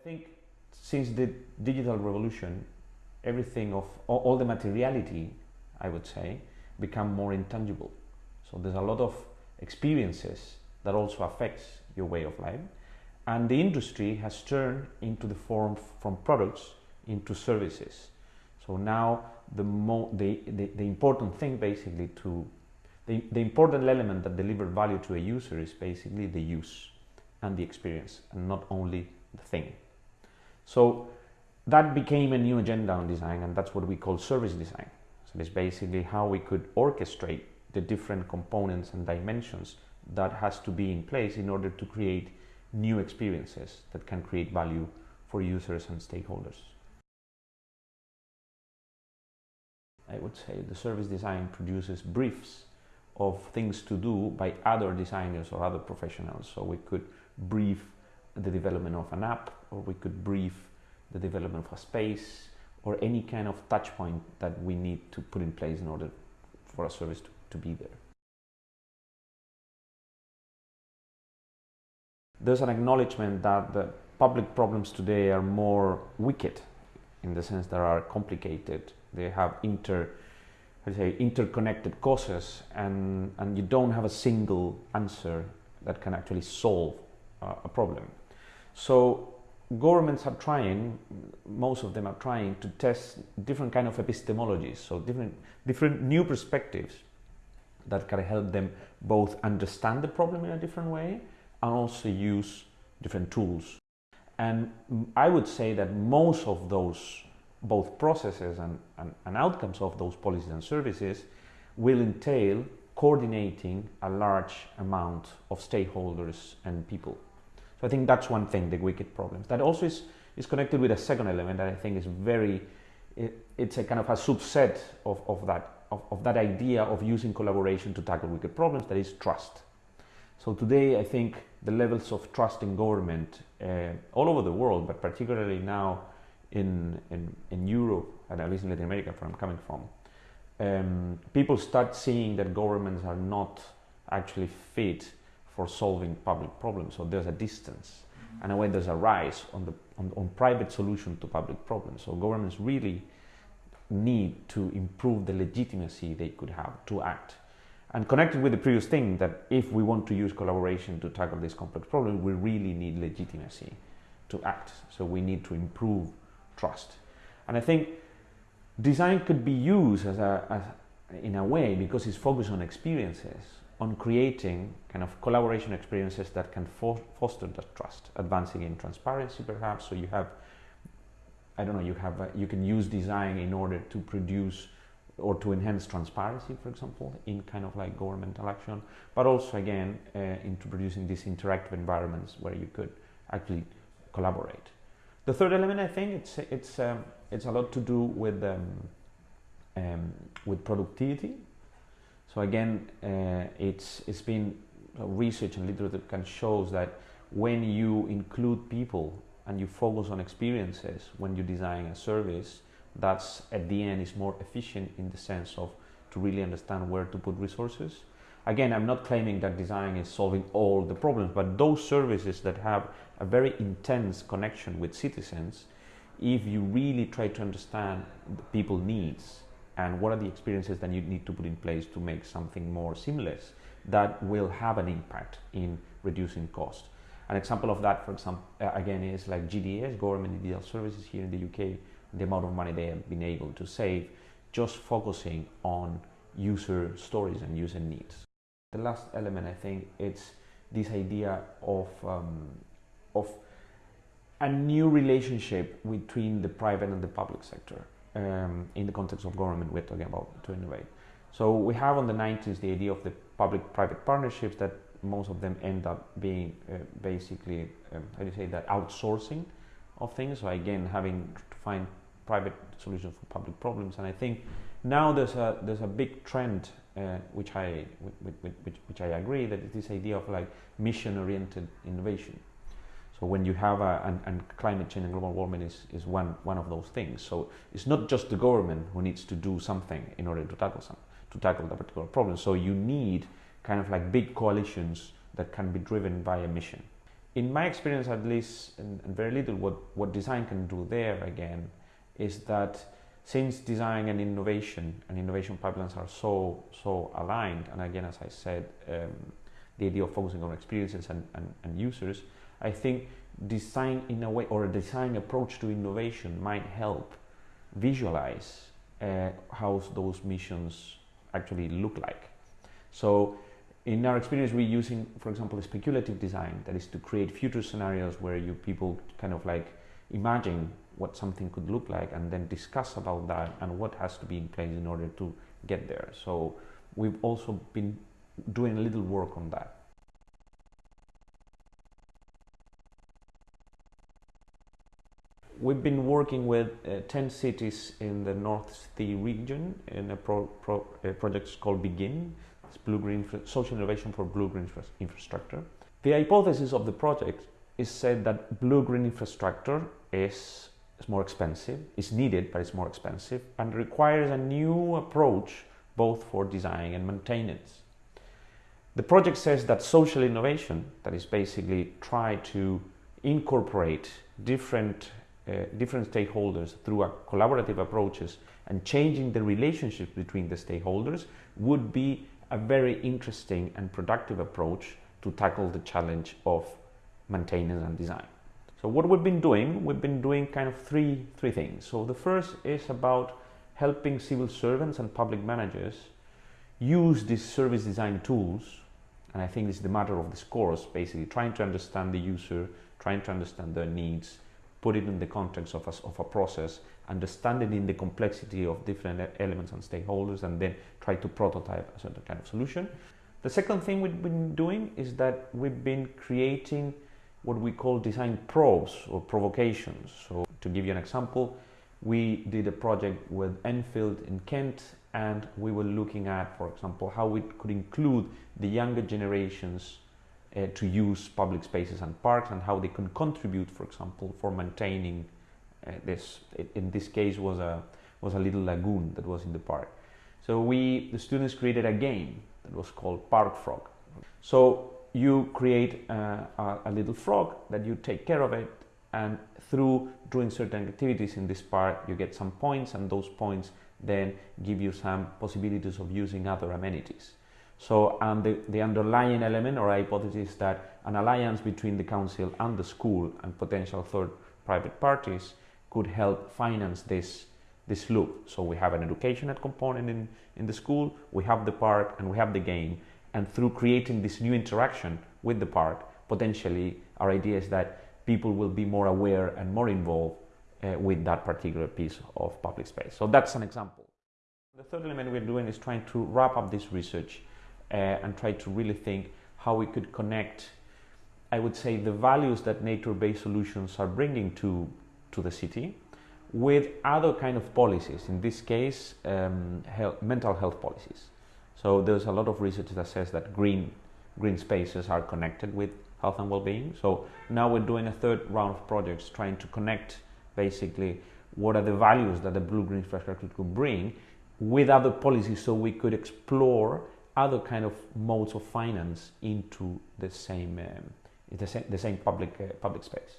I think since the digital revolution, everything of all, the materiality, I would say, become more intangible. So there's a lot of experiences that also affects your way of life. And the industry has turned into the form from products into services. So now the, mo the, the, the important thing basically to, the, the important element that deliver value to a user is basically the use and the experience and not only the thing. So that became a new agenda on design and that's what we call service design. So it's basically how we could orchestrate the different components and dimensions that has to be in place in order to create new experiences that can create value for users and stakeholders. I would say the service design produces briefs of things to do by other designers or other professionals. So we could brief the development of an app or we could brief the development of a space or any kind of touch point that we need to put in place in order for a service to, to be there. There's an acknowledgement that the public problems today are more wicked in the sense that are complicated. They have inter, I say, interconnected causes and, and you don't have a single answer that can actually solve uh, a problem. So governments are trying, most of them are trying to test different kind of epistemologies, so different, different new perspectives that can help them both understand the problem in a different way and also use different tools. And I would say that most of those, both processes and, and, and outcomes of those policies and services will entail coordinating a large amount of stakeholders and people. So I think that's one thing, the wicked problems. That also is, is connected with a second element that I think is very, it, it's a kind of a subset of, of, that, of, of that idea of using collaboration to tackle wicked problems, that is trust. So today I think the levels of trust in government uh, all over the world, but particularly now in, in, in Europe and at least in Latin America where I'm coming from, um, people start seeing that governments are not actually fit for solving public problems. So there's a distance. And when there's a rise on, the, on, on private solution to public problems. So governments really need to improve the legitimacy they could have to act. And connected with the previous thing that if we want to use collaboration to tackle this complex problem, we really need legitimacy to act. So we need to improve trust. And I think design could be used as a, as, in a way because it's focused on experiences on creating kind of collaboration experiences that can foster that trust, advancing in transparency perhaps. So you have, I don't know, you have, you can use design in order to produce or to enhance transparency, for example, in kind of like governmental action, but also again uh, into producing these interactive environments where you could actually collaborate. The third element, I think, it's it's um, it's a lot to do with um, um, with productivity so again, uh, it's, it's been uh, research and literature can shows that when you include people and you focus on experiences when you design a service, that's at the end is more efficient in the sense of to really understand where to put resources. Again, I'm not claiming that design is solving all the problems, but those services that have a very intense connection with citizens, if you really try to understand the people needs and what are the experiences that you need to put in place to make something more seamless that will have an impact in reducing cost. An example of that, for example, uh, again, is like GDS, Government Digital Services here in the UK, the amount of money they have been able to save just focusing on user stories and user needs. The last element, I think, it's this idea of, um, of a new relationship between the private and the public sector um, in the context of government we're talking about to innovate. So we have on the 90s the idea of the public-private partnerships that most of them end up being uh, basically, um, how do you say that, outsourcing of things. So again, having to find private solutions for public problems. And I think now there's a, there's a big trend, uh, which, I, which, which, which I agree, that is this idea of like mission-oriented innovation. So when you have a, and, and, climate change and global warming is, is one, one of those things. So it's not just the government who needs to do something in order to tackle some, to tackle that particular problem. So you need kind of like big coalitions that can be driven by a mission. in my experience, at least, and, and very little, what, what design can do there again is that since design and innovation and innovation pipelines are so so aligned, and again, as I said, um, the idea of focusing on experiences and, and, and users, I think design in a way or a design approach to innovation might help visualize uh, how those missions actually look like. So in our experience, we're using, for example, speculative design, that is to create future scenarios where you people kind of like imagine what something could look like and then discuss about that and what has to be in place in order to get there. So we've also been doing a little work on that. We've been working with uh, 10 cities in the North Sea region in a, pro, pro, a project called Begin. It's blue green social innovation for blue green infrastructure. The hypothesis of the project is said that blue green infrastructure is, is more expensive, is needed but it's more expensive and requires a new approach both for design and maintenance. The project says that social innovation, that is basically try to incorporate different uh, different stakeholders through collaborative approaches and changing the relationships between the stakeholders would be a very interesting and productive approach to tackle the challenge of maintenance and design. So what we've been doing, we've been doing kind of three, three things. So the first is about helping civil servants and public managers use these service design tools and I think this is the matter of this course, basically trying to understand the user, trying to understand their needs, put it in the context of a, of a process, understanding in the complexity of different elements and stakeholders, and then try to prototype a certain kind of solution. The second thing we've been doing is that we've been creating what we call design probes or provocations. So to give you an example, we did a project with Enfield in Kent and we were looking at, for example, how we could include the younger generations uh, to use public spaces and parks and how they can contribute, for example, for maintaining uh, this. In this case, was a was a little lagoon that was in the park. So we, the students, created a game that was called Park Frog. So you create uh, a, a little frog that you take care of it, and through doing certain activities in this park, you get some points, and those points then give you some possibilities of using other amenities. So um, the, the underlying element or hypothesis that an alliance between the council and the school and potential third private parties could help finance this, this loop. So we have an educational component in, in the school, we have the park and we have the game. And through creating this new interaction with the park, potentially our idea is that people will be more aware and more involved uh, with that particular piece of public space. So that's an example. The third element we're doing is trying to wrap up this research uh, and try to really think how we could connect, I would say, the values that nature-based solutions are bringing to, to the city with other kind of policies, in this case, um, health, mental health policies. So there's a lot of research that says that green, green spaces are connected with health and well-being. So now we're doing a third round of projects trying to connect basically what are the values that the blue-green infrastructure could bring with other policies so we could explore other kind of modes of finance into the same um, the same, the same public uh, public space.